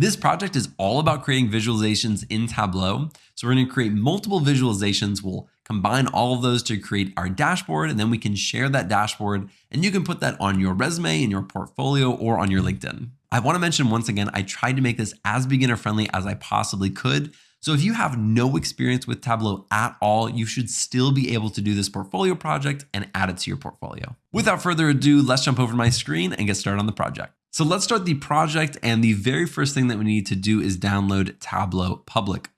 This project is all about creating visualizations in Tableau. So we're going to create multiple visualizations. We'll combine all of those to create our dashboard, and then we can share that dashboard and you can put that on your resume, in your portfolio, or on your LinkedIn. I want to mention once again, I tried to make this as beginner friendly as I possibly could. So if you have no experience with Tableau at all, you should still be able to do this portfolio project and add it to your portfolio. Without further ado, let's jump over to my screen and get started on the project. So let's start the project. And the very first thing that we need to do is download Tableau Public.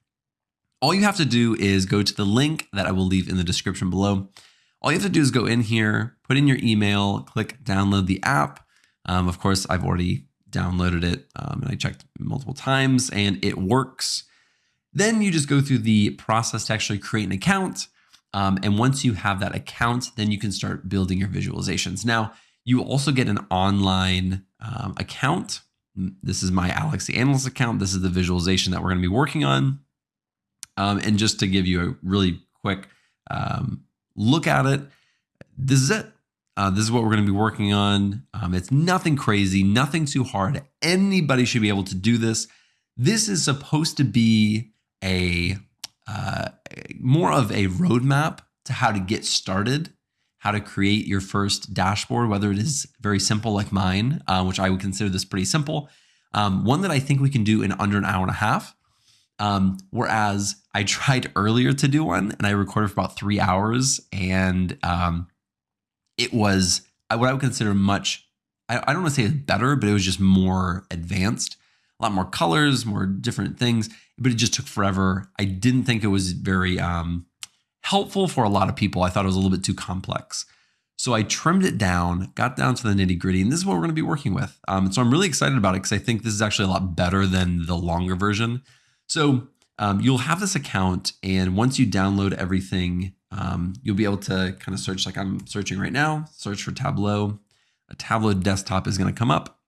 All you have to do is go to the link that I will leave in the description below. All you have to do is go in here, put in your email, click download the app. Um, of course, I've already downloaded it um, and I checked multiple times and it works. Then you just go through the process to actually create an account. Um, and once you have that account, then you can start building your visualizations. Now, you also get an online um, account. This is my Alex the Analyst account. This is the visualization that we're going to be working on. Um, and just to give you a really quick um, look at it, this is it. Uh, this is what we're going to be working on. Um, it's nothing crazy, nothing too hard. Anybody should be able to do this. This is supposed to be a uh, more of a roadmap to how to get started, how to create your first dashboard, whether it is very simple like mine, uh, which I would consider this pretty simple. Um, one that I think we can do in under an hour and a half. Um, whereas I tried earlier to do one and I recorded for about three hours and um, it was what I would consider much, I, I don't want to say better, but it was just more advanced, a lot more colors, more different things, but it just took forever. I didn't think it was very um, helpful for a lot of people. I thought it was a little bit too complex. So I trimmed it down, got down to the nitty gritty, and this is what we're going to be working with. Um, so I'm really excited about it because I think this is actually a lot better than the longer version. So um, you'll have this account, and once you download everything, um, you'll be able to kind of search like I'm searching right now, search for Tableau. A Tableau desktop is going to come up,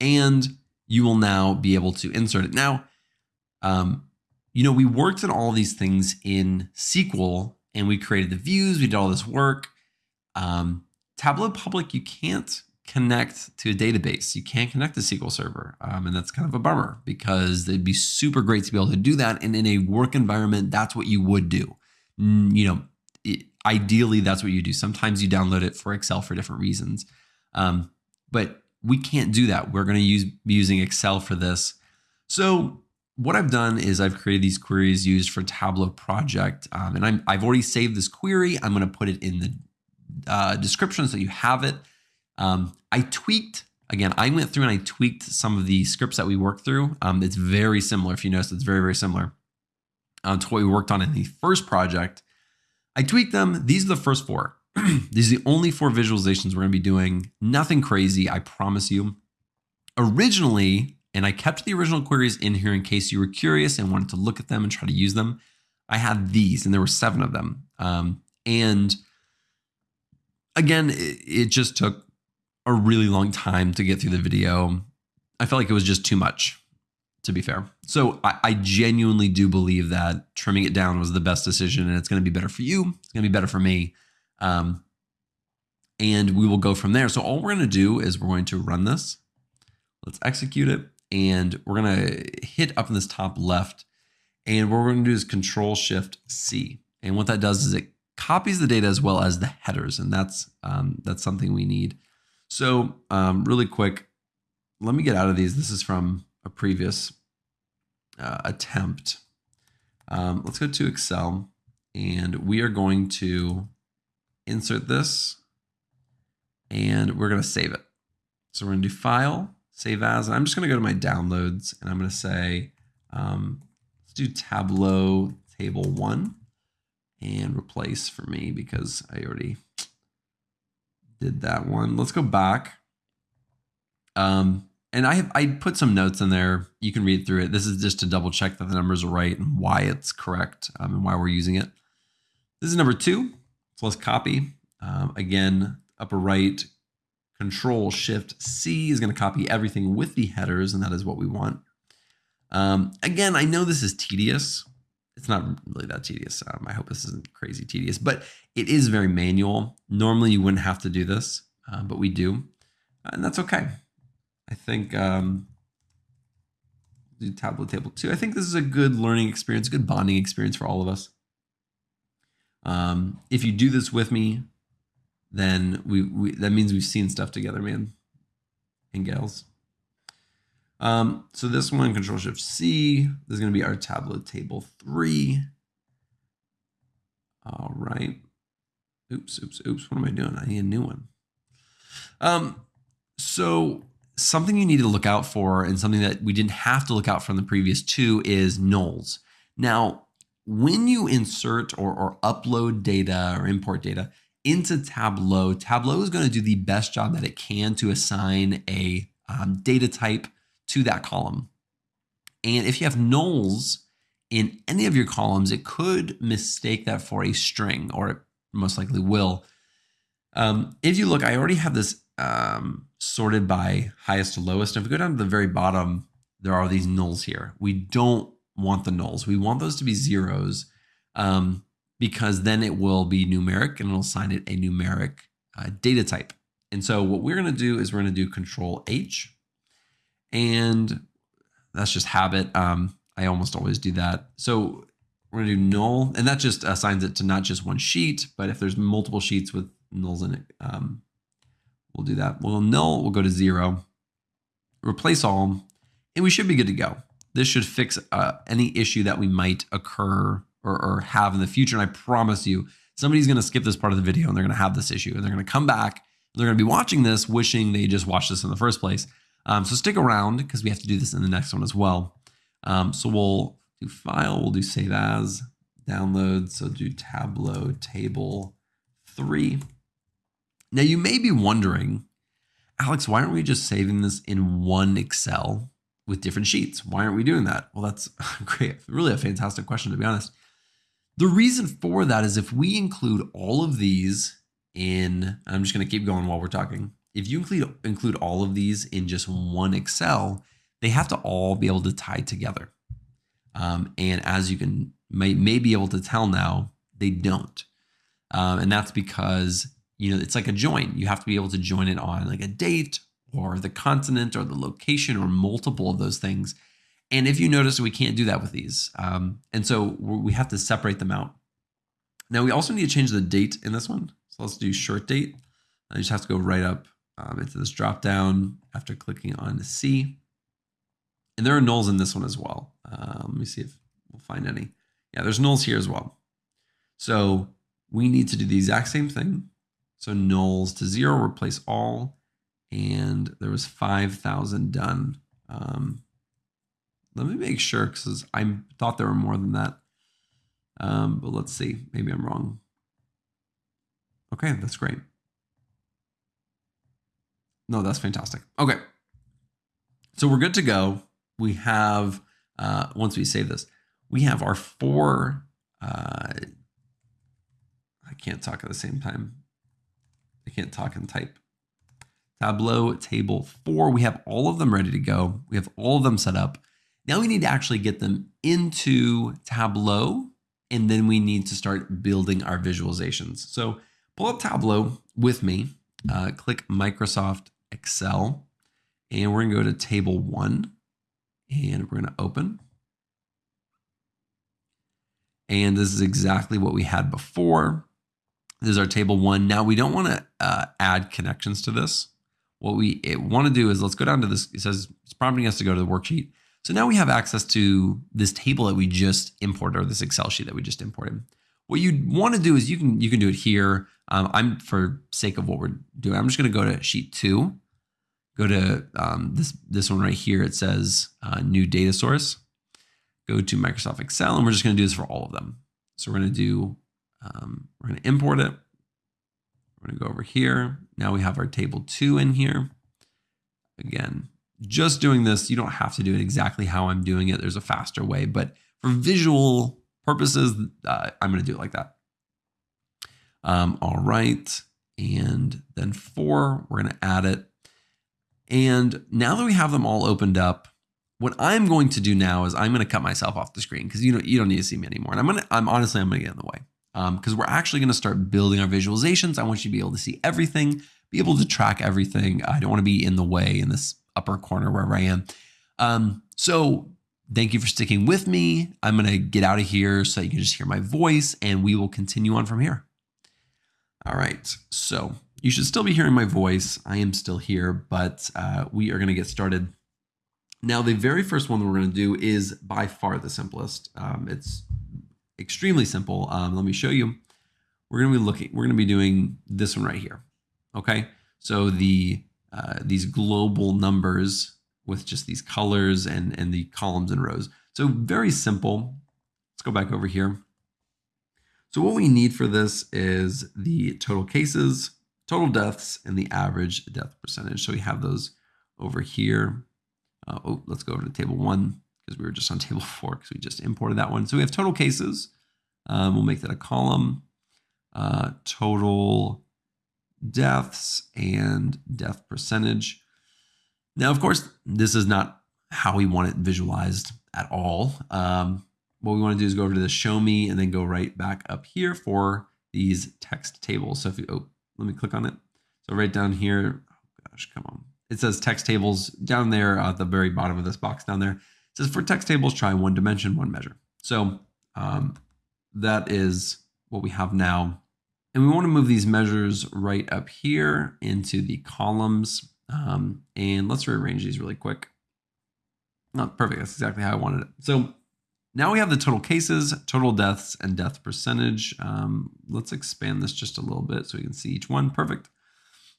and you will now be able to insert it. Now, um, you know, we worked on all these things in SQL, and we created the views, we did all this work. Um, Tableau Public, you can't connect to a database. You can't connect to SQL Server. Um, and that's kind of a bummer because it'd be super great to be able to do that. And in a work environment, that's what you would do. You know, it, ideally, that's what you do. Sometimes you download it for Excel for different reasons. Um, but we can't do that. We're going to use be using Excel for this. So what I've done is I've created these queries used for Tableau project. Um, and I'm, I've already saved this query. I'm going to put it in the uh, description so you have it. Um, I tweaked, again, I went through and I tweaked some of the scripts that we worked through. Um, it's very similar. If you notice, it's very, very similar uh, to what we worked on in the first project. I tweaked them. These are the first four. These are the only four visualizations we're going to be doing. Nothing crazy, I promise you. Originally, and I kept the original queries in here in case you were curious and wanted to look at them and try to use them. I had these, and there were seven of them. Um, and again, it, it just took a really long time to get through the video. I felt like it was just too much, to be fair. So I, I, genuinely do believe that trimming it down was the best decision and it's going to be better for you. It's going to be better for me. Um, and we will go from there. So all we're going to do is we're going to run this. Let's execute it. And we're going to hit up in this top left. And what we're to do is control shift C. And what that does is it copies the data as well as the headers. And that's, um, that's something we need. So um, really quick, let me get out of these. This is from a previous uh, attempt. Um, let's go to Excel and we are going to insert this and we're going to save it. So we're going to do File, Save As, and I'm just going to go to my downloads and I'm going to say, um, let's do Tableau Table 1 and replace for me because I already did that one. Let's go back. Um, and I have I put some notes in there. You can read through it. This is just to double check that the numbers are right and why it's correct um, and why we're using it. This is number two. So let's copy. Um, again, upper right, Control Shift C is going to copy everything with the headers, and that is what we want. Um, again, I know this is tedious it's not really that tedious. Um, I hope this isn't crazy tedious, but it is very manual. Normally you wouldn't have to do this, uh, but we do, and that's okay. I think um, do Tableau Table 2. I think this is a good learning experience, good bonding experience for all of us. Um, if you do this with me, then we, we that means we've seen stuff together, man and gals. Um, so this one, Control Shift C, this is going to be our Tableau Table 3. All right. Oops, oops, oops. What am I doing? I need a new one. Um, so something you need to look out for and something that we didn't have to look out from the previous two is nulls. Now, when you insert or, or upload data or import data into Tableau, Tableau is going to do the best job that it can to assign a um, data type to that column. And if you have nulls in any of your columns, it could mistake that for a string, or it most likely will. Um, if you look, I already have this um, sorted by highest to lowest. If we go down to the very bottom, there are these nulls here. We don't want the nulls. We want those to be zeros um, because then it will be numeric and it'll assign it a numeric uh, data type. And so what we're going to do is we're going to do Control H, and that's just habit. Um, I almost always do that. So we're going to do null, and that just assigns it to not just one sheet, but if there's multiple sheets with nulls in it, um, We'll do that. Well, null we'll go to zero, replace all, and we should be good to go. This should fix uh, any issue that we might occur or, or have in the future. And I promise you, somebody's going to skip this part of the video and they're going to have this issue and they're going to come back. They're going to be watching this, wishing they just watched this in the first place. Um, so stick around because we have to do this in the next one as well. Um, so we'll do file, we'll do save as, download. So do Tableau table three. Now you may be wondering, Alex, why aren't we just saving this in one Excel with different sheets? Why aren't we doing that? Well, that's great. Really a fantastic question, to be honest. The reason for that is if we include all of these in, I'm just going to keep going while we're talking. If you include, include all of these in just one Excel, they have to all be able to tie together. Um, and as you can may, may be able to tell now, they don't. Um, and that's because you know, it's like a join. You have to be able to join it on like a date or the continent or the location or multiple of those things. And if you notice, we can't do that with these. Um, and so we have to separate them out. Now we also need to change the date in this one. So let's do short date. I just have to go right up um, into this drop down after clicking on the C. And there are nulls in this one as well. Uh, let me see if we'll find any. Yeah, there's nulls here as well. So we need to do the exact same thing. So nulls to zero, replace all. And there was 5,000 done. Um, let me make sure because I thought there were more than that. Um, but let's see. Maybe I'm wrong. Okay, that's great. No, that's fantastic. Okay. So we're good to go. We have, uh, once we save this, we have our four, uh, I can't talk at the same time. I can't talk and type. Tableau table four, we have all of them ready to go. We have all of them set up. Now we need to actually get them into Tableau, and then we need to start building our visualizations. So pull up Tableau with me, uh, click Microsoft Excel, and we're gonna go to table one, and we're gonna open. And this is exactly what we had before. This is our table one. Now we don't want to uh, add connections to this. What we want to do is let's go down to this. It says it's prompting us to go to the worksheet. So now we have access to this table that we just imported or this Excel sheet that we just imported. What you want to do is you can you can do it here. Um, I'm for sake of what we're doing, I'm just going to go to sheet two, go to um, this this one right here. It says uh, new data source. Go to Microsoft Excel, and we're just going to do this for all of them. So we're going to do um, we're going to import it. We're going to go over here. Now we have our table two in here. Again, just doing this, you don't have to do it exactly how I'm doing it. There's a faster way, but for visual purposes, uh, I'm going to do it like that. Um, all right. And then four, we're going to add it. And now that we have them all opened up, what I'm going to do now is I'm going to cut myself off the screen because you don't you don't need to see me anymore. And I'm gonna I'm honestly I'm gonna get in the way because um, we're actually going to start building our visualizations. I want you to be able to see everything, be able to track everything. I don't want to be in the way in this upper corner wherever I am. Um, so thank you for sticking with me. I'm going to get out of here so you can just hear my voice and we will continue on from here. All right. So you should still be hearing my voice. I am still here, but uh, we are going to get started. Now, the very first one that we're going to do is by far the simplest. Um, it's extremely simple. Um, let me show you. We're going to be looking, we're going to be doing this one right here. Okay. So the, uh, these global numbers with just these colors and, and the columns and rows. So very simple. Let's go back over here. So what we need for this is the total cases, total deaths, and the average death percentage. So we have those over here. Uh, oh, let's go over to table one because we were just on table four because we just imported that one. So we have total cases. Um, we'll make that a column. Uh, total deaths and death percentage. Now, of course, this is not how we want it visualized at all. Um, what we want to do is go over to the show me and then go right back up here for these text tables. So if you, oh, let me click on it. So right down here, oh gosh, come on. It says text tables down there at the very bottom of this box down there. It says for text tables, try one dimension, one measure. So um, that is what we have now. And we want to move these measures right up here into the columns. Um, and let's rearrange these really quick. Not perfect. That's exactly how I wanted it. So now we have the total cases, total deaths, and death percentage. Um, let's expand this just a little bit so we can see each one. Perfect.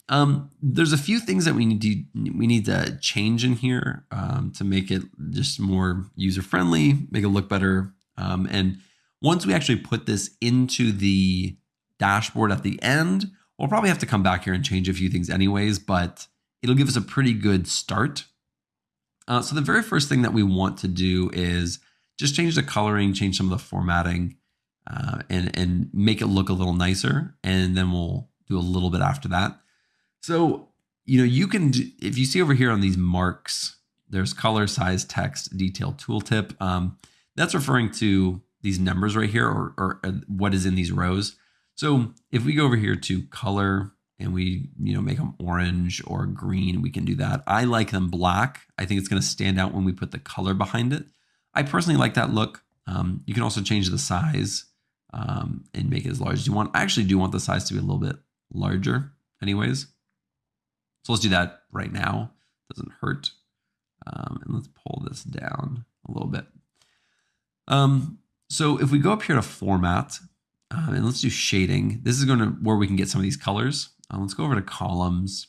Um, there's a few things that we need to we need to change in here um, to make it just more user friendly, make it look better. Um, and once we actually put this into the dashboard at the end, we'll probably have to come back here and change a few things anyways, but it'll give us a pretty good start. Uh, so the very first thing that we want to do is just change the coloring, change some of the formatting, uh, and, and make it look a little nicer. And then we'll do a little bit after that. So, you know, you can, if you see over here on these marks, there's color, size, text, detail tooltip. Um, that's referring to these numbers right here or, or, or what is in these rows. So if we go over here to color and we, you know, make them orange or green, we can do that. I like them black. I think it's going to stand out when we put the color behind it. I personally like that look. Um, you can also change the size um, and make it as large as you want. I actually do want the size to be a little bit larger anyways. So let's do that right now. Doesn't hurt. Um, and let's pull this down a little bit. Um, so if we go up here to format um, and let's do shading, this is going to where we can get some of these colors. Uh, let's go over to columns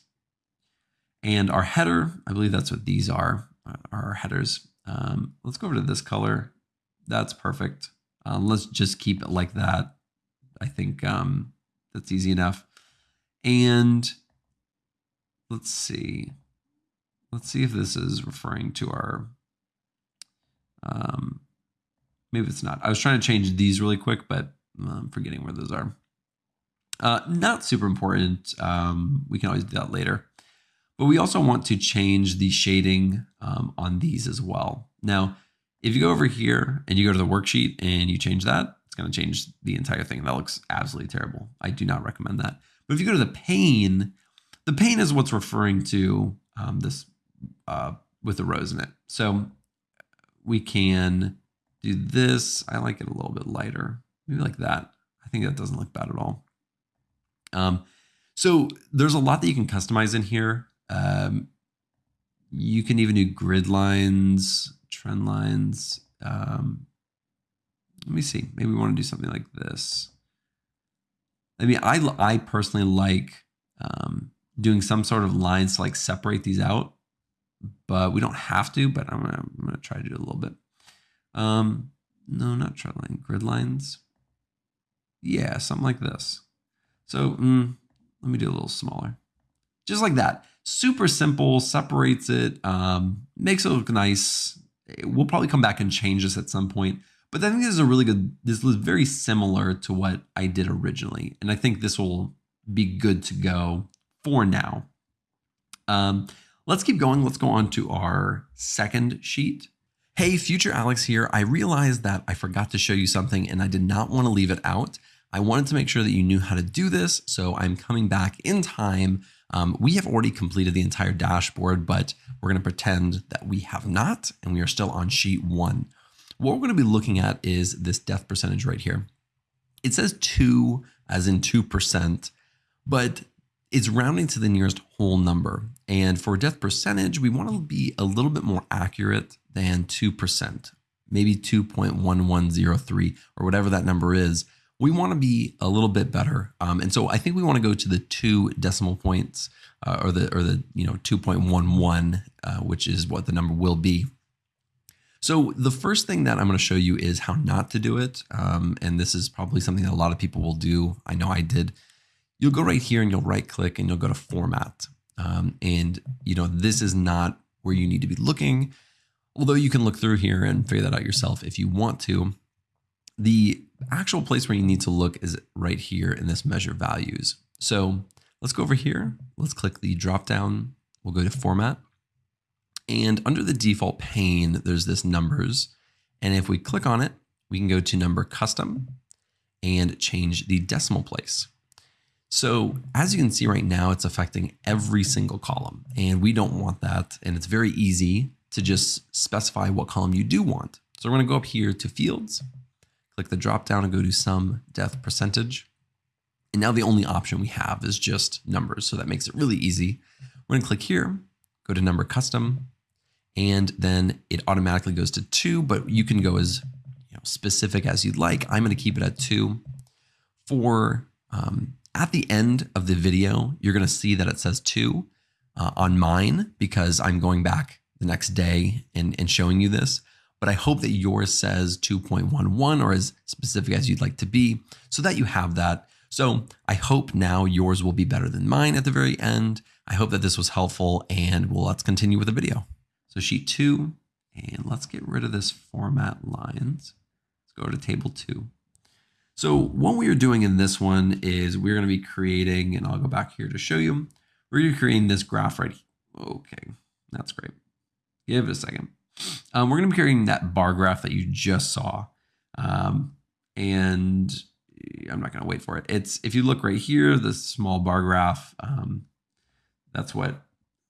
and our header. I believe that's what these are, uh, are our headers. Um, let's go over to this color. That's perfect. Um, let's just keep it like that. I think um, that's easy enough. And let's see. Let's see if this is referring to our, um, maybe it's not. I was trying to change these really quick, but I'm forgetting where those are. Uh, not super important. Um, we can always do that later. But we also want to change the shading um, on these as well. Now, if you go over here and you go to the worksheet and you change that, it's going to change the entire thing. That looks absolutely terrible. I do not recommend that. But if you go to the pane, the pane is what's referring to um, this uh, with the rows in it. So we can do this. I like it a little bit lighter, maybe like that. I think that doesn't look bad at all. Um, so there's a lot that you can customize in here. Um, you can even do grid lines, trend lines. Um, let me see. Maybe we want to do something like this. I mean, I, I personally like um, doing some sort of lines to like separate these out, but we don't have to, but I'm gonna, I'm gonna try to do a little bit. Um, no, not trend line, grid lines. Yeah, something like this. So mm, let me do a little smaller. Just like that super simple, separates it, um, makes it look nice. We'll probably come back and change this at some point. But I think this is a really good, this is very similar to what I did originally. And I think this will be good to go for now. Um, let's keep going. Let's go on to our second sheet. Hey, future Alex here. I realized that I forgot to show you something and I did not want to leave it out. I wanted to make sure that you knew how to do this. So I'm coming back in time Um, we have already completed the entire dashboard, but we're going to pretend that we have not, and we are still on sheet one. What we're going to be looking at is this death percentage right here. It says 2 as in 2%, but it's rounding to the nearest whole number. And for death percentage, we want to be a little bit more accurate than 2%, maybe 2.1103 or whatever that number is. We want to be a little bit better. Um, and so I think we want to go to the two decimal points uh, or the, or the, you know, 2.11, uh, which is what the number will be. So the first thing that I'm going to show you is how not to do it. Um, and this is probably something that a lot of people will do. I know I did. You'll go right here and you'll right click and you'll go to format. Um, and you know, this is not where you need to be looking, although you can look through here and figure that out yourself if you want to. The actual place where you need to look is right here in this measure values. So let's go over here. Let's click the drop down. We'll go to format and under the default pane, there's this numbers. And if we click on it, we can go to number custom and change the decimal place. So as you can see right now, it's affecting every single column and we don't want that. And it's very easy to just specify what column you do want. So we're gonna go up here to fields, click the drop down and go to sum death percentage. And now the only option we have is just numbers. So that makes it really easy. We're gonna click here, go to number custom, and then it automatically goes to two, but you can go as you know, specific as you'd like. I'm going to keep it at two. For um, at the end of the video, you're going to see that it says two uh, on mine because I'm going back the next day and, and showing you this. But I hope that yours says 2.11 or as specific as you'd like to be so that you have that. So I hope now yours will be better than mine at the very end. I hope that this was helpful and well, let's continue with the video. So sheet two, and let's get rid of this format lines. Let's go to table two. So what we are doing in this one is we're going to be creating, and I'll go back here to show you, we're creating this graph right here. Okay, that's great. Give it a second. Um, we're going to be creating that bar graph that you just saw. Um, and I'm not going to wait for it. It's if you look right here, this small bar graph, um, that's what,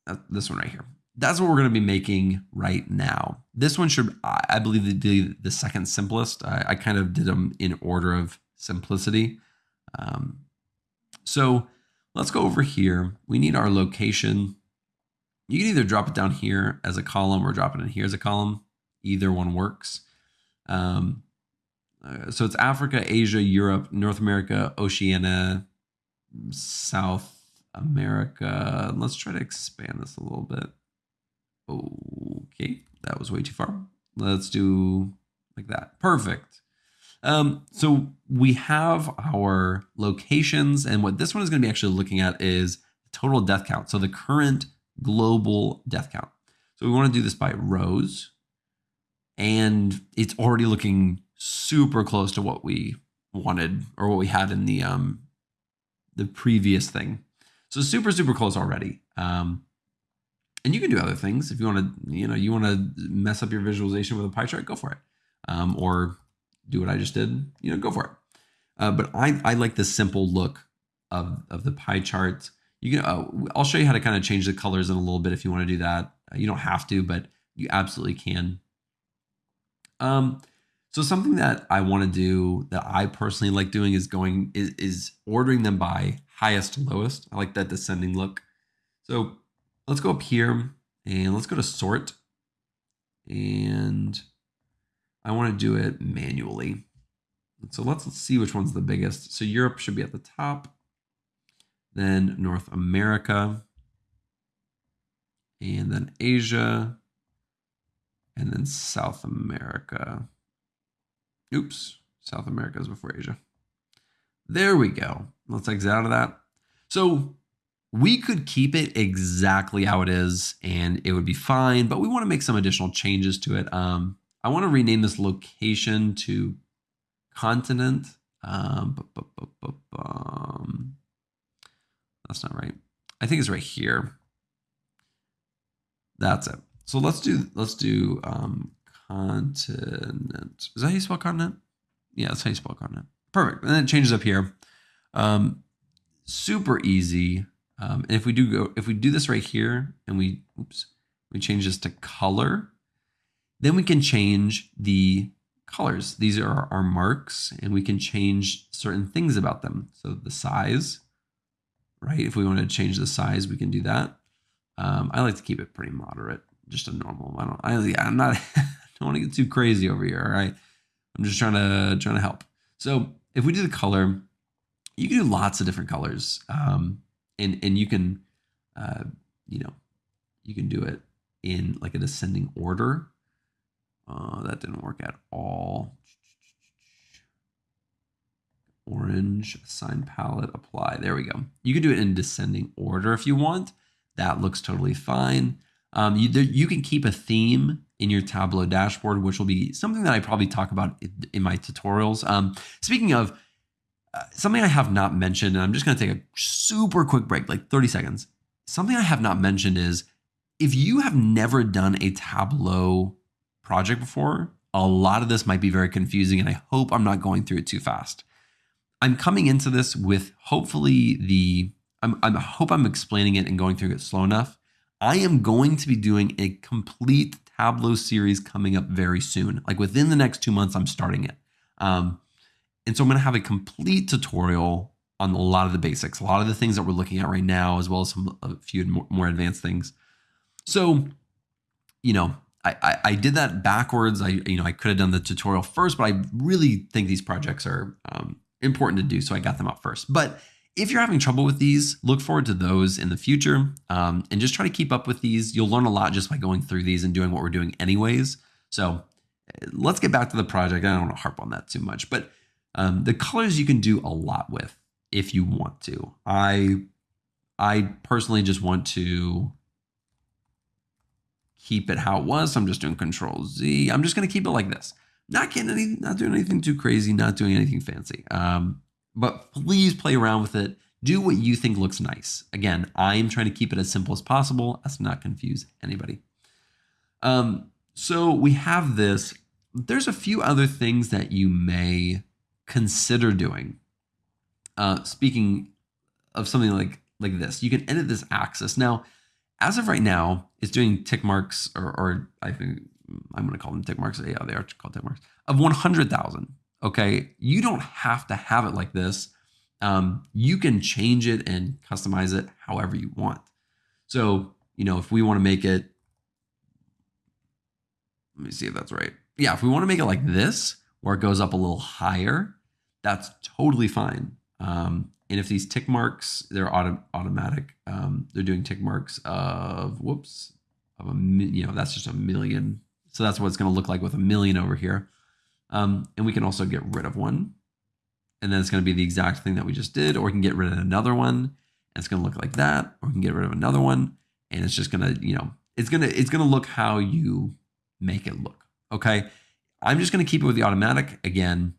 uh, this one right here that's what we're going to be making right now. This one should, I believe, be the second simplest. I, I kind of did them in order of simplicity. Um, so let's go over here. We need our location. You can either drop it down here as a column or drop it in here as a column. Either one works. Um, uh, so it's Africa, Asia, Europe, North America, Oceania, South America. Let's try to expand this a little bit. Okay, that was way too far. Let's do like that. Perfect. Um, so we have our locations, and what this one is going to be actually looking at is total death count. So the current global death count. So we want to do this by rows, and it's already looking super close to what we wanted or what we had in the um the previous thing. So super super close already. Um, and you can do other things if you want to you know you want to mess up your visualization with a pie chart go for it um, or do what i just did you know go for it uh, but i i like the simple look of of the pie chart you can uh, i'll show you how to kind of change the colors in a little bit if you want to do that uh, you don't have to but you absolutely can um so something that i want to do that i personally like doing is going is, is ordering them by highest to lowest i like that descending look so let's go up here and let's go to sort. And I want to do it manually. So let's, let's see which one's the biggest. So Europe should be at the top, then North America, and then Asia, and then South America. Oops, South America is before Asia. There we go. Let's exit out of that. So we could keep it exactly how it is and it would be fine, but we want to make some additional changes to it. Um, I want to rename this location to continent. Um, that's not right. I think it's right here. That's it. So let's do let's do um, continent. Is that how you spell continent? Yeah, that's how you spell continent. Perfect. And then it changes up here. Um, super easy Um, and if we do go, if we do this right here and we, oops, we change this to color, then we can change the colors. These are our marks and we can change certain things about them. So the size, right? If we want to change the size, we can do that. Um, I like to keep it pretty moderate, just a normal. I don't, I, I'm not, don't want to get too crazy over here. All right. I'm just trying to, trying to help. So if we do the color, you can do lots of different colors. Um, and, and you can, uh, you know, you can do it in like a descending order. Uh, that didn't work at all. Orange, assign palette, apply. There we go. You can do it in descending order if you want. That looks totally fine. Um, you, there, you can keep a theme in your Tableau dashboard, which will be something that I probably talk about in my tutorials. Um, speaking of, uh, something I have not mentioned, and I'm just going to take a super quick break, like 30 seconds. Something I have not mentioned is if you have never done a Tableau project before, a lot of this might be very confusing, and I hope I'm not going through it too fast. I'm coming into this with hopefully the I'm, I hope I'm explaining it and going through it slow enough. I am going to be doing a complete Tableau series coming up very soon. Like within the next two months, I'm starting it. Um, and so I'm going to have a complete tutorial on a lot of the basics, a lot of the things that we're looking at right now, as well as some a few more, more advanced things. So, you know, I, I, I did that backwards. I you know I could have done the tutorial first, but I really think these projects are um, important to do, so I got them up first. But if you're having trouble with these, look forward to those in the future um, and just try to keep up with these. You'll learn a lot just by going through these and doing what we're doing anyways. So let's get back to the project. I don't want to harp on that too much, but um, the colors you can do a lot with if you want to. I I personally just want to keep it how it was. So I'm just doing Control Z. I'm just going to keep it like this. Not getting any, not doing anything too crazy, not doing anything fancy. Um, but please play around with it. Do what you think looks nice. Again, I'm trying to keep it as simple as possible as to not confuse anybody. Um, so we have this. There's a few other things that you may consider doing. Uh, speaking of something like like this, you can edit this axis. Now, as of right now, it's doing tick marks, or, or I think I'm going to call them tick marks. Yeah, they are called tick marks of 100,000. Okay, you don't have to have it like this. Um, you can change it and customize it however you want. So, you know, if we want to make it, let me see if that's right. Yeah, if we want to make it like this, where it goes up a little higher, that's totally fine. Um, and if these tick marks, they're auto automatic, um, they're doing tick marks of, whoops, of a, you know, that's just a million. So that's what it's going to look like with a million over here. Um, and we can also get rid of one. And then it's going to be the exact thing that we just did, or we can get rid of another one. And it's going to look like that, or we can get rid of another one. And it's just going to, you know, it's going to, it's going to look how you make it look. Okay. I'm just going to keep it with the automatic again.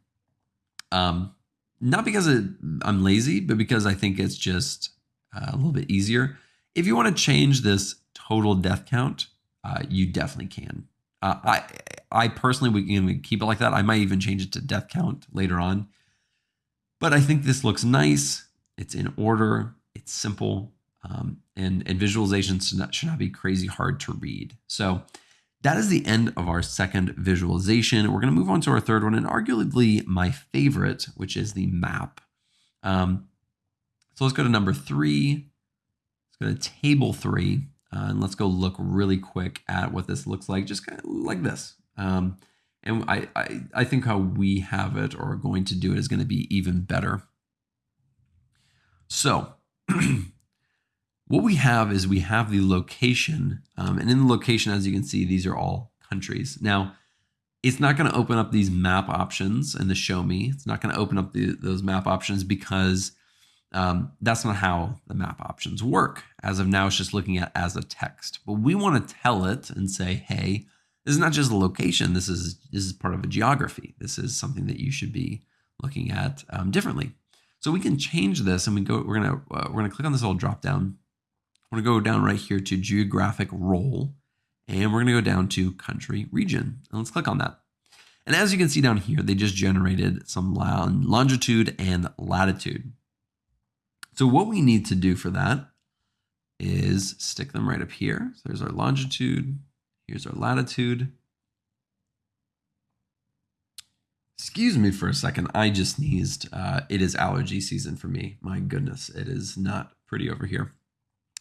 Um, not because it, I'm lazy, but because I think it's just uh, a little bit easier. If you want to change this total death count, uh, you definitely can. Uh, I I personally would you know, keep it like that. I might even change it to death count later on. But I think this looks nice. It's in order. It's simple. Um, and, and visualizations should not, should not be crazy hard to read. So that is the end of our second visualization. We're going to move on to our third one and arguably my favorite, which is the map. Um, so let's go to number three. Let's go to table three. Uh, and let's go look really quick at what this looks like, just kind of like this. Um, and I, I, I think how we have it or are going to do it is going to be even better. So what we have is we have the location. Um, and in the location, as you can see, these are all countries. Now, it's not going to open up these map options in the show me. It's not going to open up the, those map options because um, that's not how the map options work. As of now, it's just looking at as a text. But we want to tell it and say, hey, this is not just a location. This is this is part of a geography. This is something that you should be looking at um, differently. So we can change this, and we go. We're gonna uh, we're gonna click on this little drop down. We're gonna go down right here to geographic role, and we're gonna go down to country region. And let's click on that. And as you can see down here, they just generated some longitude and latitude. So what we need to do for that is stick them right up here. So there's our longitude. Here's our latitude. Excuse me for a second. I just sneezed. Uh, it is allergy season for me. My goodness, it is not pretty over here.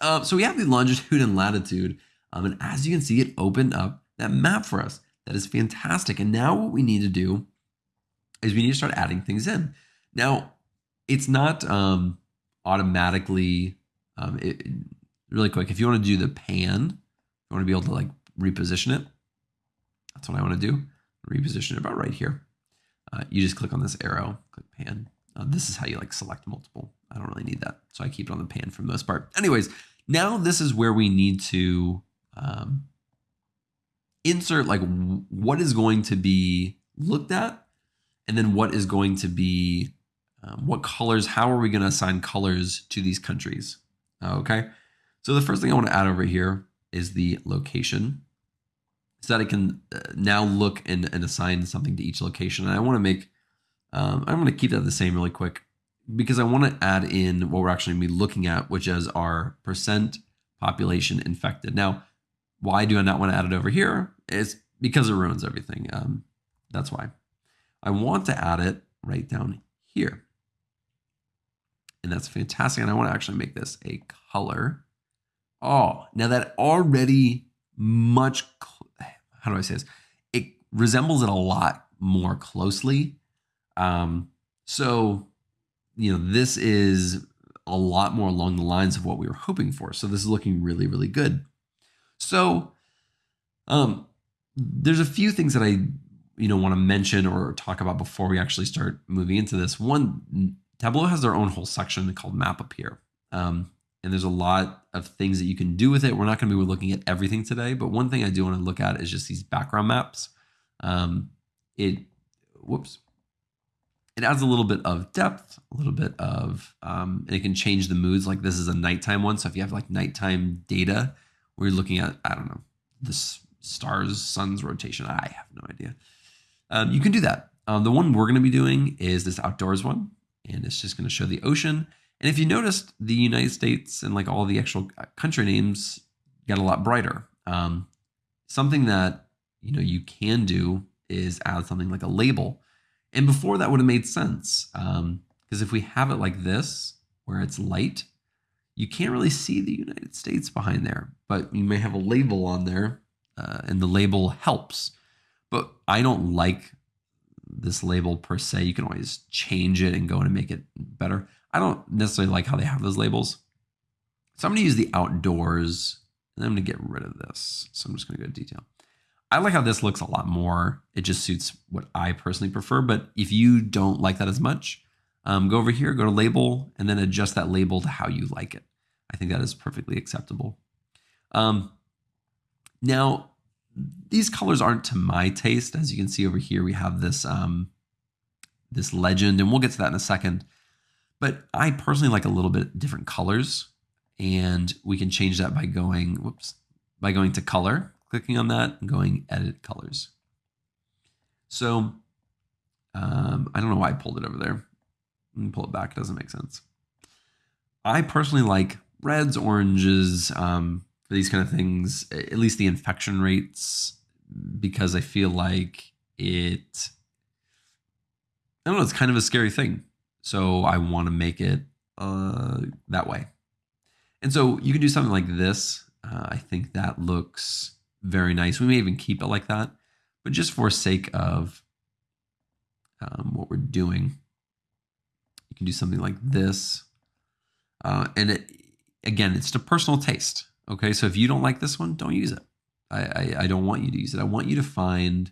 Uh, so we have the longitude and latitude. Um, and as you can see, it opened up that map for us. That is fantastic. And now what we need to do is we need to start adding things in. Now, it's not um, automatically, um, it, really quick, if you want to do the pan, you want to be able to like reposition it. That's what I want to do. Reposition it about right here. Uh, you just click on this arrow, click pan. Uh, this is how you like select multiple. I don't really need that. So I keep it on the pan for the most part. Anyways, now this is where we need to um, insert like what is going to be looked at and then what is going to be um, what colors, how are we going to assign colors to these countries? Okay. So the first thing I want to add over here is the location so that I can uh, now look and, and assign something to each location. And I want to make, um, I'm going to keep that the same really quick because I want to add in what we're actually going to be looking at, which is our percent population infected. Now, why do I not want to add it over here? It's because it ruins everything. Um, that's why. I want to add it right down here. And that's fantastic. And I want to actually make this a color. Oh, now that already much, how do I say this? It resembles it a lot more closely. Um, so, you know, this is a lot more along the lines of what we were hoping for. So this is looking really, really good. So, um, there's a few things that I, you know, want to mention or talk about before we actually start moving into this. One, Tableau has their own whole section called Map up here. Um, and there's a lot of things that you can do with it. We're not going to be looking at everything today, but one thing I do want to look at is just these background maps. Um, it, whoops, it adds a little bit of depth, a little bit of, um, and it can change the moods. Like this is a nighttime one. So if you have like nighttime data, where you're looking at, I don't know, the stars, sun's rotation, I have no idea. Um, you can do that. Um, the one we're going to be doing is this outdoors one and it's just going to show the ocean. And if you noticed, the United States and like all the actual uh, country names got a lot brighter. Um, something that you know you can do is add something like a label. And before that would have made sense because um, if we have it like this, where it's light, you can't really see the United States behind there. But you may have a label on there, uh, and the label helps. But I don't like this label per se. You can always change it and go and make it better. I don't necessarily like how they have those labels. So I'm going to use the outdoors and I'm going to get rid of this. So I'm just going to go to detail. I like how this looks a lot more. It just suits what I personally prefer. But if you don't like that as much, um, go over here, go to label, and then adjust that label to how you like it. I think that is perfectly acceptable. Um, now, these colors aren't to my taste. As you can see over here, we have this um, this legend, and we'll get to that in a second. But I personally like a little bit different colors, and we can change that by going whoops by going to color, clicking on that, and going edit colors. So um, I don't know why I pulled it over there. pull it back; it doesn't make sense. I personally like reds, oranges, um, these kind of things, at least the infection rates, because I feel like it, I don't know, it's kind of a scary thing. So I want to make it uh, that way. And so you can do something like this. Uh, I think that looks very nice. We may even keep it like that, but just for sake of um, what we're doing, you can do something like this. Uh, and it, again, it's to personal taste. Okay, so if you don't like this one, don't use it. I, I, I don't want you to use it. I want you to find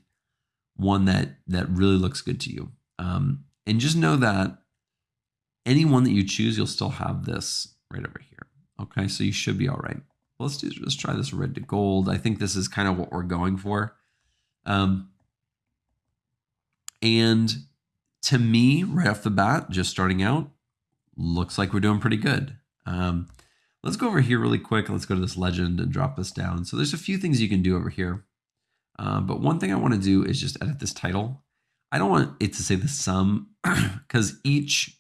one that that really looks good to you. Um, and just know that any one that you choose, you'll still have this right over here. Okay, so you should be all right. Let's do let's try this red to gold. I think this is kind of what we're going for. Um, and to me, right off the bat, just starting out, looks like we're doing pretty good. Um, Let's go over here really quick. Let's go to this legend and drop this down. So there's a few things you can do over here. Uh, but one thing I want to do is just edit this title. I don't want it to say the sum because each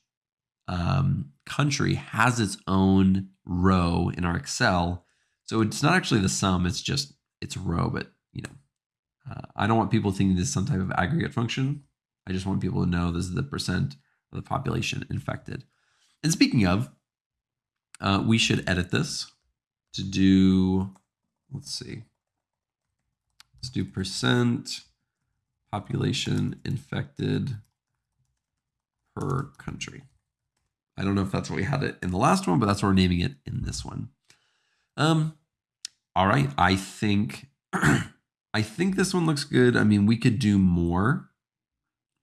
um, country has its own row in our Excel. So it's not actually the sum, it's just, it's row, but you know, uh, I don't want people thinking this is some type of aggregate function. I just want people to know this is the percent of the population infected. And speaking of, uh, we should edit this to do, let's see, let's do percent population infected per country. I don't know if that's what we had it in the last one, but that's what we're naming it in this one. Um, all right, I think I think this one looks good. I mean, we could do more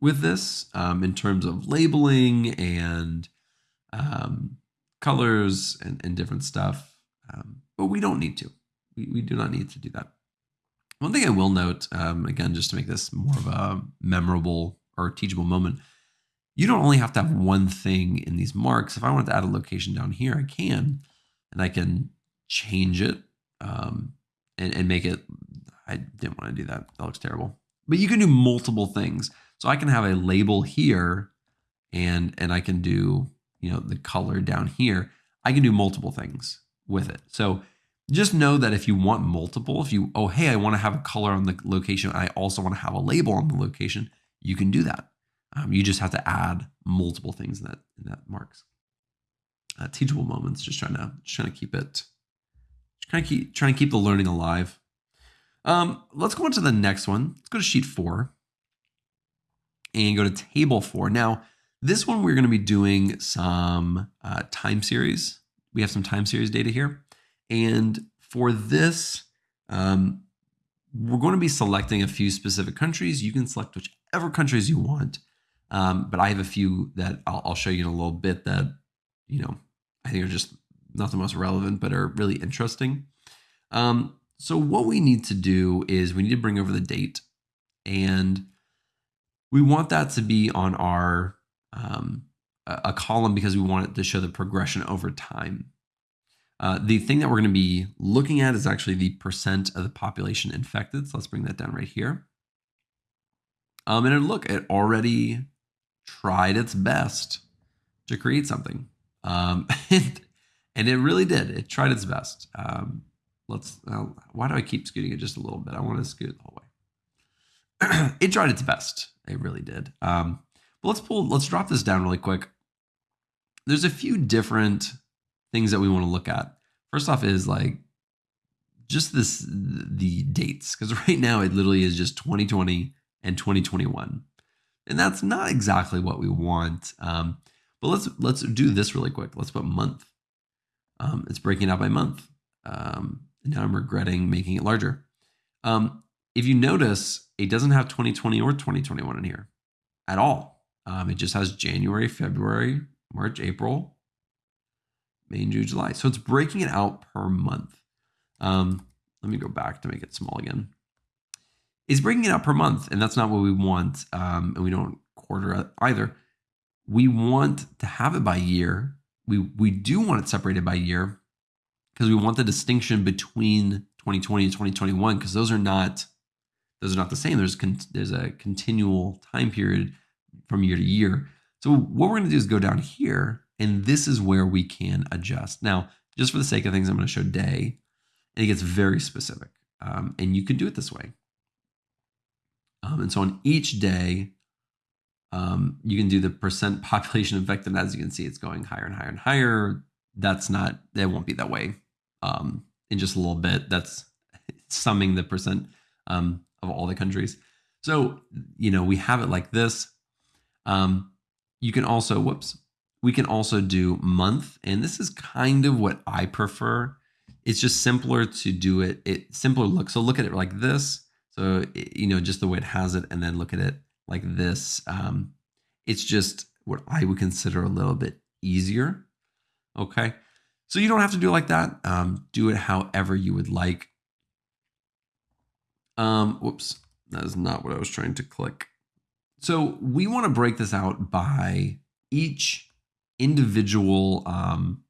with this um, in terms of labeling and um, colors and, and, different stuff, um, but we don't need to. We, we do not need to do that. One thing I will note, um, again, just to make this more of a memorable or teachable moment, you don't only have to have one thing in these marks. If I wanted to add a location down here, I can, and I can change it um, and, and make it. I didn't want to do that. That looks terrible. But you can do multiple things. So I can have a label here, and and I can do you know the color down here. I can do multiple things with it. So just know that if you want multiple, if you, oh, hey, I want to have a color on the location, I also want to have a label on the location, you can do that. Um, you just have to add multiple things in that, in that marks. Uh, teachable moments, just trying to, just trying to keep it, trying to keep, trying to keep the learning alive. Um, let's go on to the next one. Let's go to sheet four and go to table four. Now, this one, we're going to be doing some uh, time series. We have some time series data here. And for this, um, we're going to be selecting a few specific countries. You can select whichever countries you want. Um, but I have a few that I'll, I'll, show you in a little bit that, you know, I think are just not the most relevant, but are really interesting. Um, so what we need to do is we need to bring over the date and we want that to be on our um, a column because we want it to show the progression over time. Uh, the thing that we're going to be looking at is actually the percent of the population infected. So let's bring that down right here. Um, and look, it already tried its best to create something. Um, and, and, it really did. It tried its best. Um, let's, uh, why do I keep scooting it just a little bit? I want to scoot the whole way. it tried its best. It really did. Um, let's pull, let's drop this down really quick. There's a few different things that we want to look at. First off is like just this the dates because right now it literally is just 2020 and 2021 and that's not exactly what we want um, but let's let's do this really quick. Let's put month. Um, it's breaking out by month. Um, now i'm regretting making it larger. Um, if you notice it doesn't have 2020 or 2021 in here at all um, it just has january february march april May, June, July. So it's breaking it out per month. Um, let me go back to make it small again. It's breaking it out per month, and that's not what we want. Um, and we don't quarter either. We want to have it by year. We we do want it separated by year because we want the distinction between 2020 and 2021 because those are not those are not the same. There's con- there's a continual time period from year to year. So what we're going to do is go down here and this is where we can adjust. Now, just for the sake of things, I'm going to show day, and it gets very specific. Um, and you can do it this way. Um, and so on each day, um, you can do the percent population infected. And as you can see, it's going higher and higher and higher. That's not, it won't be that way um, in just a little bit. That's summing the percent um, of all the countries. So, you know, we have it like this. Um, you can also, whoops, we can also do month, and this is kind of what I prefer. It's just simpler to do it. It simpler look. So look at it like this. So you know just the way it has it, and then look at it like this. Um, it's just what I would consider a little bit easier. Okay, so you don't have to do it like that. Um, do it however you would like. Um, whoops, that is not what I was trying to click. So we want to break this out by each individual um,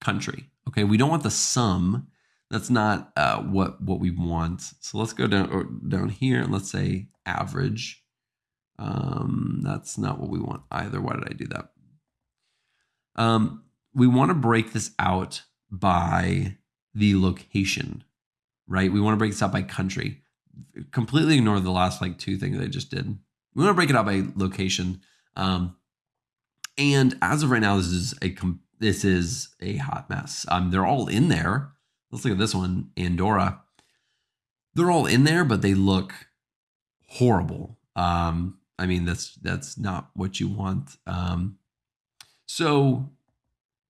country. Okay, we don't want the sum. That's not uh, what what we want. So let's go down down here and let's say average. Um, that's not what we want either. Why did I do that? Um, we want to break this out by the location, right? We want to break this out by country. Completely ignore the last like two things I just did. We want to break it out by location. Um, and as of right now, this is a this is a hot mess. Um, they're all in there. Let's look at this one, Andorra. They're all in there, but they look horrible. Um, I mean, that's that's not what you want. Um, so,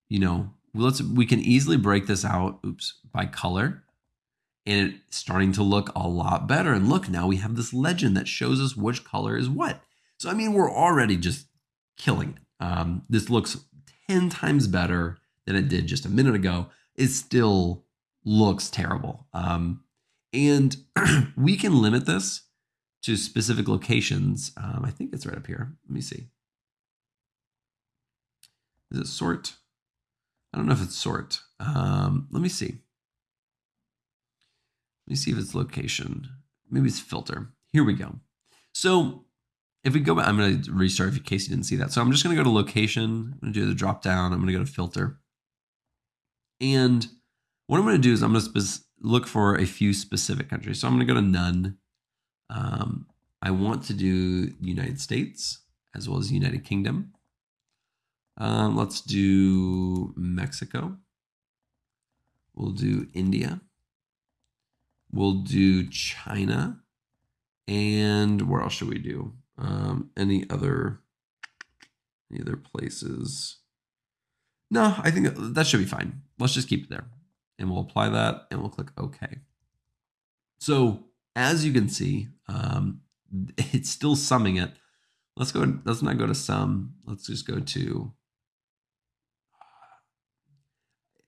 you know, let's we can easily break this out. Oops, by color, and it's starting to look a lot better. And look, now we have this legend that shows us which color is what. So, I mean, we're already just killing it. Um, this looks 10 times better than it did just a minute ago. It still looks terrible. Um, and we can limit this to specific locations. Um, I think it's right up here. Let me see. Is it sort? I don't know if it's sort. Um, let me see. Let me see if it's location. Maybe it's filter. Here we go. So if we go back, I'm going to restart in case you didn't see that. So I'm just going to go to location. I'm going to do the drop down. I'm going to go to filter. And what I'm going to do is I'm going to look for a few specific countries. So I'm going to go to none. Um, I want to do United States as well as United Kingdom. Um, let's do Mexico. We'll do India. We'll do China. And where else should we do? Um, any other any other places? No, I think that should be fine. Let's just keep it there. And we'll apply that and we'll click OK. So as you can see, um, it's still summing it. Let's go, let's not go to sum. Let's just go to,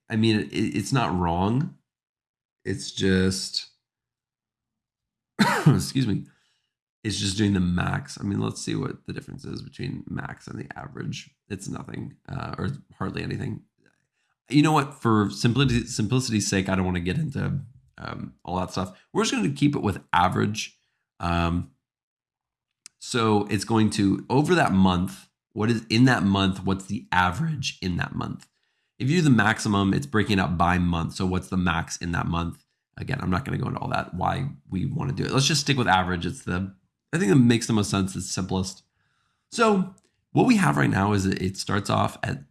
I mean, it, it's not wrong. It's just, excuse me, it's just doing the max. I mean, let's see what the difference is between max and the average. It's nothing uh, or hardly anything. You know what? For simplicity, simplicity's sake, I don't want to get into um, all that stuff. We're just going to keep it with average. Um, so it's going to, over that month, what is in that month? What's the average in that month? If you do the maximum, it's breaking up by month. So what's the max in that month? Again, I'm not going to go into all that, why we want to do it. Let's just stick with average. It's the I think it makes the most sense. It's simplest. So what we have right now is it starts off at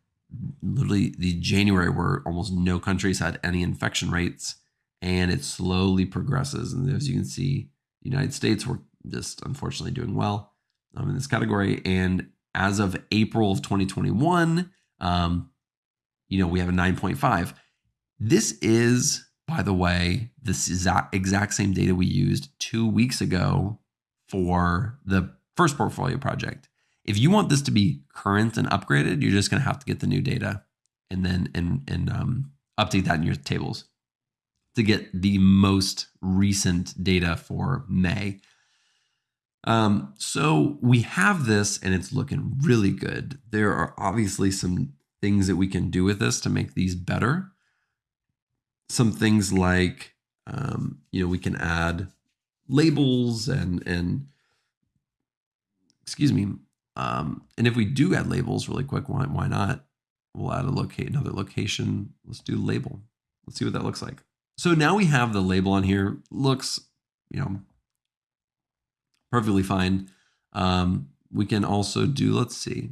literally the January where almost no countries had any infection rates and it slowly progresses. And as you can see, the United States were just unfortunately doing well um, in this category. And as of April of 2021, um, you know, we have a 9.5. This is, by the way, this exact, exact same data we used two weeks ago for the first portfolio project. If you want this to be current and upgraded, you're just going to have to get the new data and then and and um, update that in your tables to get the most recent data for May. Um, so we have this and it's looking really good. There are obviously some things that we can do with this to make these better. Some things like, um, you know, we can add labels and and excuse me. Um, and if we do add labels really quick, why why not? We'll add a locate another location. Let's do label. Let's see what that looks like. So now we have the label on here. Looks, you know, perfectly fine. Um, we can also do, let's see.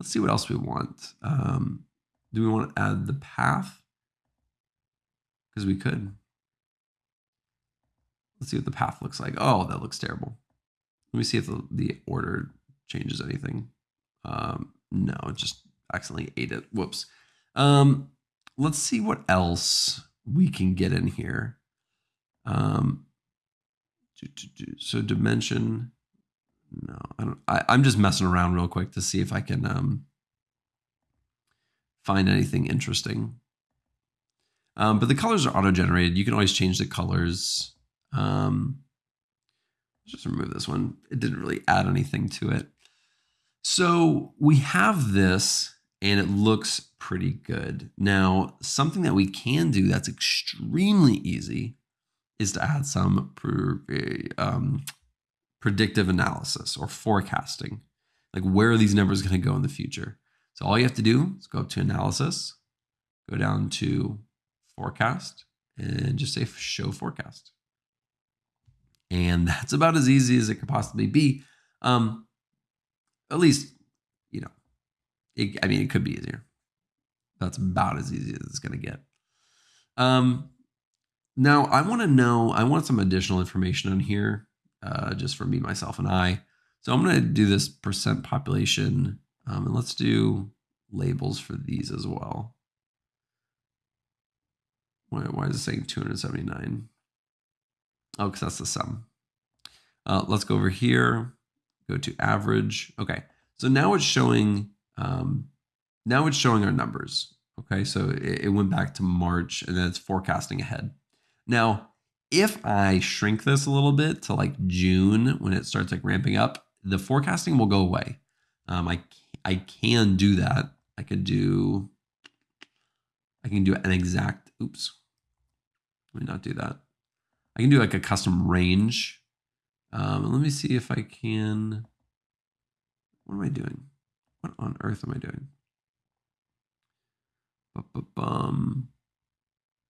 Let's see what else we want. Um, do we want to add the path? Because we could. Let's see what the path looks like. Oh, that looks terrible. Let me see if the, the order changes anything. Um, no, it just accidentally ate it. Whoops. Um, let's see what else we can get in here. Um, so dimension. No, I don't. I, I'm just messing around real quick to see if I can um, find anything interesting. Um, but the colors are auto generated. You can always change the colors. Um, just remove this one. It didn't really add anything to it. So we have this and it looks pretty good. Now, something that we can do that's extremely easy is to add some um, predictive analysis or forecasting. Like where are these numbers going to go in the future? So all you have to do is go up to analysis, go down to forecast, and just say show forecast. And that's about as easy as it could possibly be. Um, at least, you know, it, I mean, it could be easier. That's about as easy as it's going to get. Um, now, I want to know, I want some additional information on here, uh, just for me, myself, and I. So I'm going to do this percent population, um, and let's do labels for these as well. Why, why is it saying 279? Oh, because that's the sum. Uh, let's go over here, go to average. Okay, so now it's showing, um, now it's showing our numbers. Okay, so it, it went back to March and then it's forecasting ahead. Now, if I shrink this a little bit to like June when it starts like ramping up, the forecasting will go away. Um, I I can do that. I could do I can do an exact. Oops, let me not do that. I can do like a custom range. Um, let me see if I can. What am I doing? What on earth am I doing? Bum.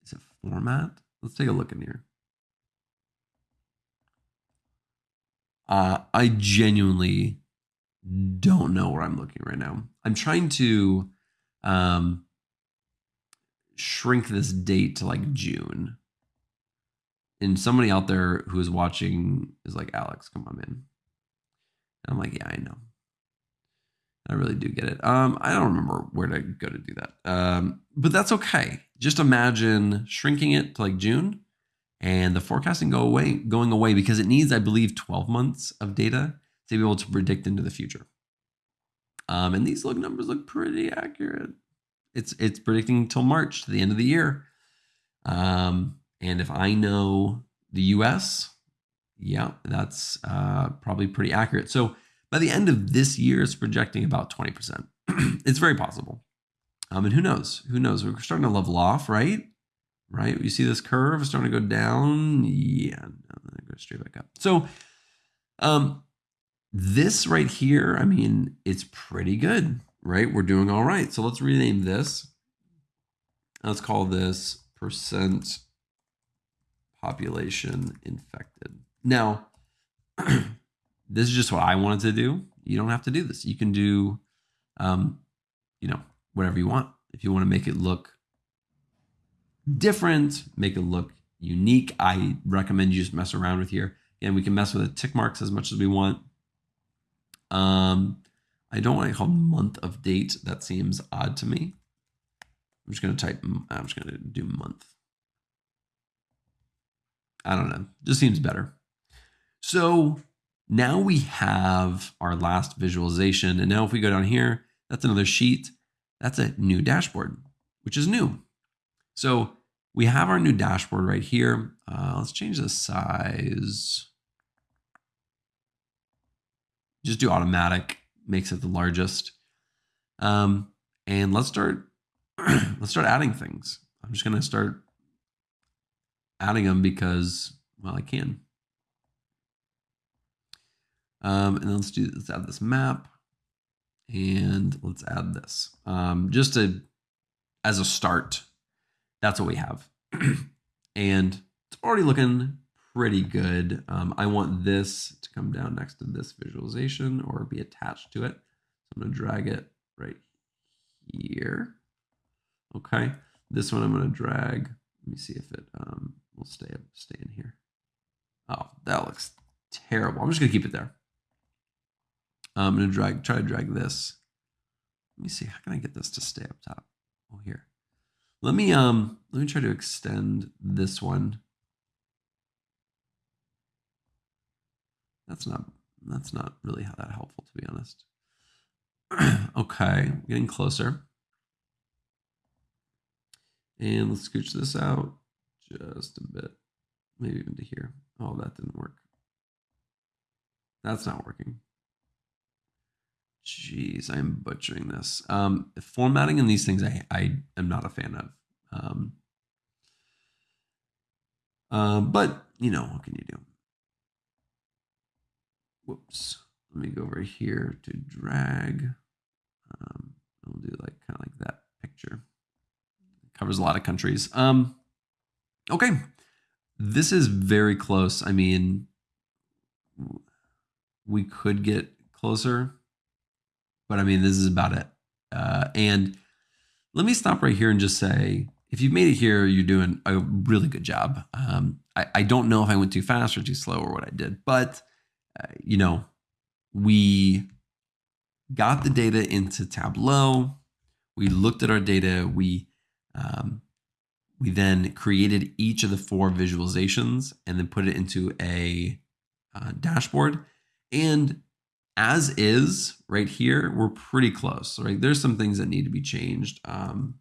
Is it format? Let's take a look in here. Uh, I genuinely don't know where I'm looking right now. I'm trying to um, shrink this date to like June. And somebody out there who is watching is like, Alex, come on, man. And I'm like, yeah, I know. I really do get it. Um, I don't remember where to go to do that. Um, but that's okay. Just imagine shrinking it to like June and the forecasting go away, going away because it needs, I believe, 12 months of data to be able to predict into the future. Um, and these look numbers look pretty accurate. It's it's predicting till March to the end of the year. Um, and if I know the U.S., yeah, that's uh, probably pretty accurate. So by the end of this year, it's projecting about 20%. it's very possible. Um, and who knows? Who knows? We're starting to level off, right? Right? You see this curve starting to go down. Yeah, no, go straight back up. So um, this right here, I mean, it's pretty good, right? We're doing all right. So let's rename this. Let's call this percent population infected. Now, this is just what I wanted to do. You don't have to do this. You can do, um, you know, whatever you want. If you want to make it look different, make it look unique, I recommend you just mess around with here. Again, we can mess with the tick marks as much as we want. Um, I don't want to call month of date. That seems odd to me. I'm just going to type, I'm just going to do month. I don't know. Just seems better. So now we have our last visualization. And now if we go down here, that's another sheet. That's a new dashboard, which is new. So we have our new dashboard right here. Uh, let's change the size. Just do automatic, makes it the largest. Um, and let's start, let's start adding things. I'm just gonna start adding them because, well, I can. Um, and let's do, let's add this map and let's add this um, just to, as a start. That's what we have. and it's already looking pretty good. Um, I want this to come down next to this visualization or be attached to it. So I'm going to drag it right here. Okay. This one I'm going to drag. Let me see if it um, will stay stay in here. Oh, that looks terrible. I'm just to keep it there. I'm to drag, try to drag this. Let me see. How can I get this to stay up top? Oh, here. Let me, um, let me try to extend this one. That's not, that's not really that helpful, to be honest. okay, getting closer. And let's scooch this out just a bit, maybe even to here. Oh, that didn't work. That's not working. Jeez, I'm butchering this. Um, formatting in these things, I, I am not a fan of. Um, uh, but, you know, what can you do? Whoops. Let me go over here to drag. Um, We'll do like kind of like that picture. Covers a lot of countries. Um, okay, this is very close. I mean, we could get closer, but I mean, this is about it. Uh, and let me stop right here and just say, if you've made it here, you're doing a really good job. Um, I, I, don't know if I went too fast or too slow or what I did, but uh, you know, we got the data into Tableau. We looked at our data. We um, we then created each of the four visualizations and then put it into a uh, dashboard. And as is right here, we're pretty close, right? There's some things that need to be changed. Um,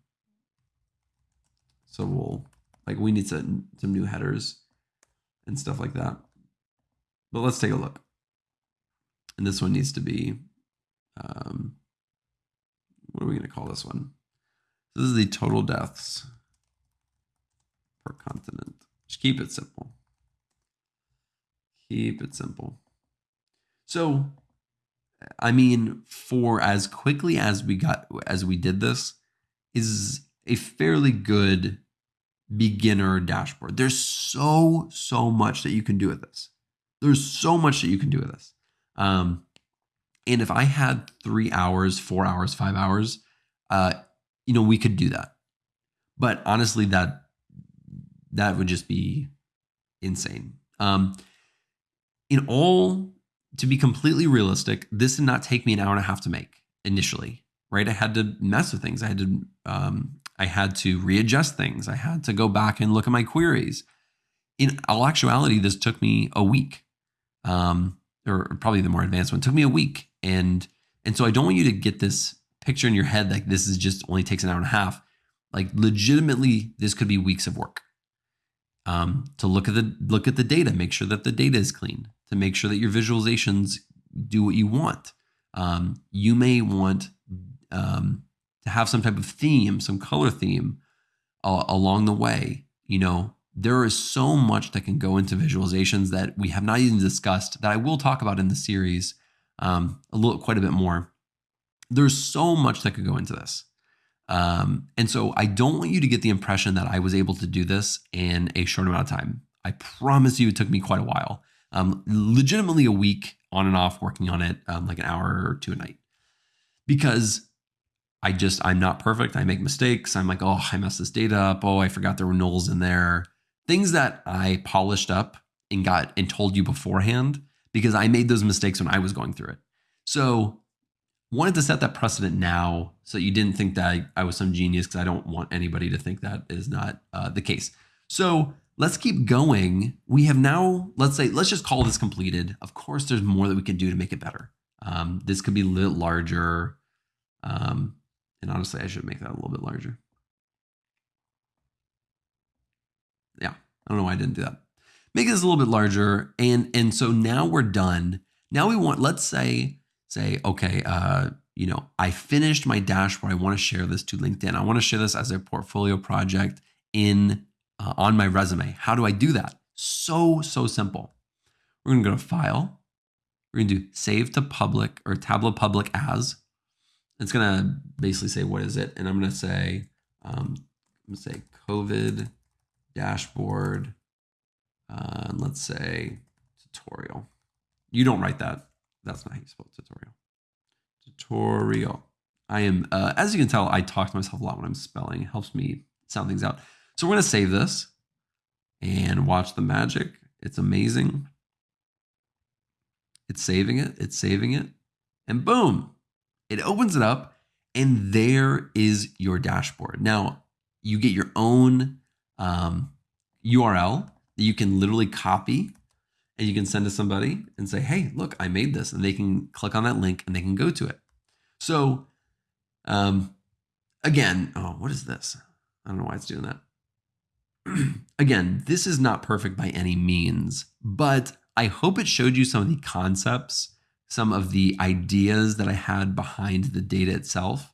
so we'll, like we need some, some new headers and stuff like that. But let's take a look. And this one needs to be, um, what are we going to call this one? This is the total deaths per continent. Just keep it simple. Keep it simple. So, I mean, for as quickly as we got, as we did this, is a fairly good beginner dashboard. There's so, so much that you can do with this. There's so much that you can do with this. Um, and if I had three hours, four hours, five hours, uh, you know, we could do that. But honestly, that that would just be insane. Um, in all, to be completely realistic, this did not take me an hour and a half to make initially. Right, I had to mess with things. I had to, um, I had to readjust things. I had to go back and look at my queries. In all actuality, this took me a week, um, or probably the more advanced one. It took me a week, and and so I don't want you to get this picture in your head like this is just only takes an hour and a half. Like legitimately, this could be weeks of work um, to look at the look at the data, make sure that the data is clean, to make sure that your visualizations do what you want. Um, you may want um, to have some type of theme, some color theme uh, along the way. You know, there is so much that can go into visualizations that we have not even discussed that I will talk about in the series um, a little, quite a bit more. There's so much that could go into this. Um, and so I don't want you to get the impression that I was able to do this in a short amount of time. I promise you it took me quite a while. Um, legitimately a week on and off working on it, um, like an hour or two a night. Because I just, I'm not perfect. I make mistakes. I'm like, oh, I messed this data up. Oh, I forgot there were nulls in there. Things that I polished up and got and told you beforehand because I made those mistakes when I was going through it. So wanted to set that precedent now so you didn't think that I, I was some genius because I don't want anybody to think that is not uh, the case. So let's keep going. We have now, let's say, let's just call this completed. Of course, there's more that we can do to make it better. Um, this could be a little larger. Um, and honestly, I should make that a little bit larger. Yeah, I don't know why I didn't do that. Make this a little bit larger. And, and so now we're done. Now we want, let's say, say, okay, uh, you know, I finished my dashboard. I want to share this to LinkedIn. I want to share this as a portfolio project in uh, on my resume. How do I do that? So so simple. We're going to go to File. We're going to do Save to Public or Tableau Public As. It's going to basically say what is it, and I'm going to say um, I'm going to say COVID dashboard. Uh, let's say tutorial. You don't write that. That's not how you spell tutorial. Tutorial. I am, uh, as you can tell, I talk to myself a lot when I'm spelling. It helps me sound things out. So we're going to save this and watch the magic. It's amazing. It's saving it. It's saving it. And boom, it opens it up. And there is your dashboard. Now, you get your own um, URL that you can literally copy and you can send to somebody and say, hey, look, I made this. And they can click on that link and they can go to it. So, um, again, oh, what is this? I don't know why it's doing that. again, this is not perfect by any means, but I hope it showed you some of the concepts, some of the ideas that I had behind the data itself.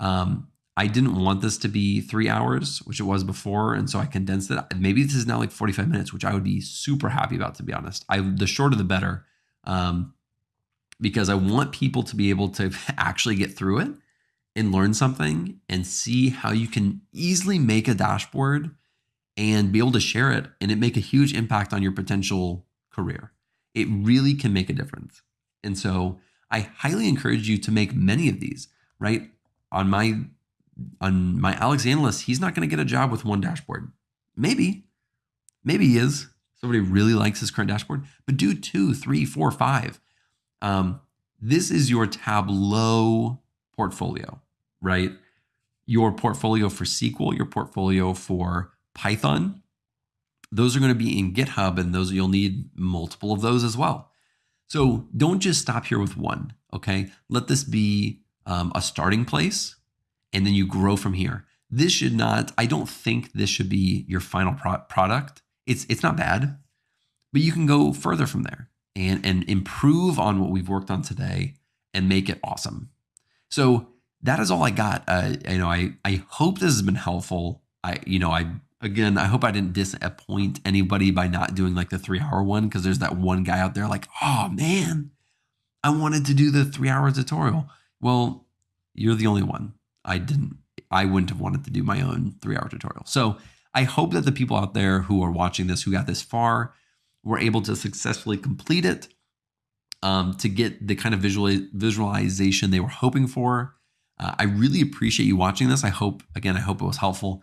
Um, I didn't want this to be three hours, which it was before, and so I condensed it. Maybe this is now like 45 minutes, which I would be super happy about, to be honest. I the shorter the better, um, because I want people to be able to actually get through it and learn something and see how you can easily make a dashboard and be able to share it and it make a huge impact on your potential career. It really can make a difference. And so I highly encourage you to make many of these, right? On my on my Alex analyst, he's not going to get a job with one dashboard. Maybe, maybe he is. Somebody really likes his current dashboard, but do two, three, four, five. Um, this is your Tableau portfolio, right? Your portfolio for SQL, your portfolio for Python. Those are going to be in GitHub, and those you'll need multiple of those as well. So don't just stop here with one. Okay, let this be um, a starting place, and then you grow from here. This should not. I don't think this should be your final pro- product. It's it's not bad, but you can go further from there and and improve on what we've worked on today and make it awesome. So that is all I got. Uh, you know, I I hope this has been helpful. I you know I again I hope I didn't disappoint anybody by not doing like the three hour one because there's that one guy out there like oh man, I wanted to do the three hour tutorial. Well, you're the only one. I didn't. I wouldn't have wanted to do my own three hour tutorial. So I hope that the people out there who are watching this who got this far were able to successfully complete it um, to get the kind of visual visualization they were hoping for. Uh, I really appreciate you watching this. I hope, again, I hope it was helpful.